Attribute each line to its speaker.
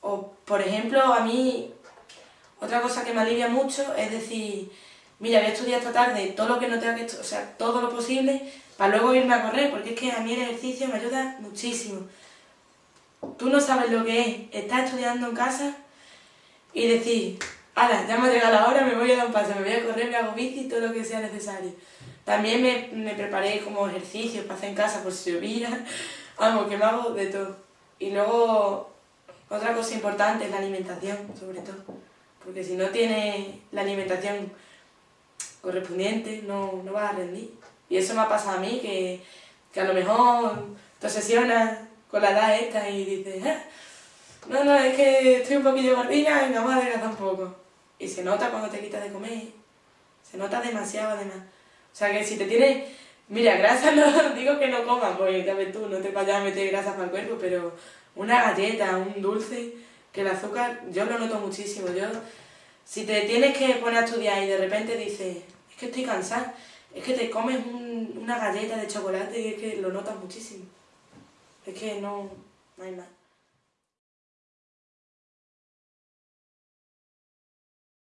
Speaker 1: O, por ejemplo, a mí, otra cosa que me alivia mucho es decir, mira, voy a estudiar esta tarde todo lo que no tenga que o sea, todo lo posible, para luego irme a correr, porque es que a mí el ejercicio me ayuda muchísimo. Tú no sabes lo que es estar estudiando en casa y decir, ala, ya me ha llegado la hora, me voy a dar un paso, me voy a correr, me hago bici, todo lo que sea necesario. También me, me preparé como ejercicio para hacer en casa por si llovía, vamos, que me hago de todo. Y luego, otra cosa importante es la alimentación, sobre todo, porque si no tienes la alimentación correspondiente, no, no vas a rendir. Y eso me ha pasado a mí, que, que a lo mejor te obsesionas con la edad esta y dices, ah, no, no, es que estoy un poquillo gordilla y vamos a adelgazar un poco. Y se nota cuando te quitas de comer, se nota demasiado además. O sea que si te tienes, mira, grasa no digo que no comas, porque ya tú, no te vayas a meter grasa para el cuerpo, pero una galleta, un dulce, que el azúcar, yo lo noto muchísimo. Yo, si te tienes que poner a estudiar y de repente dices, es que estoy cansada, es que te comes una galleta de chocolate y es que lo notas muchísimo. Es que no, no hay más.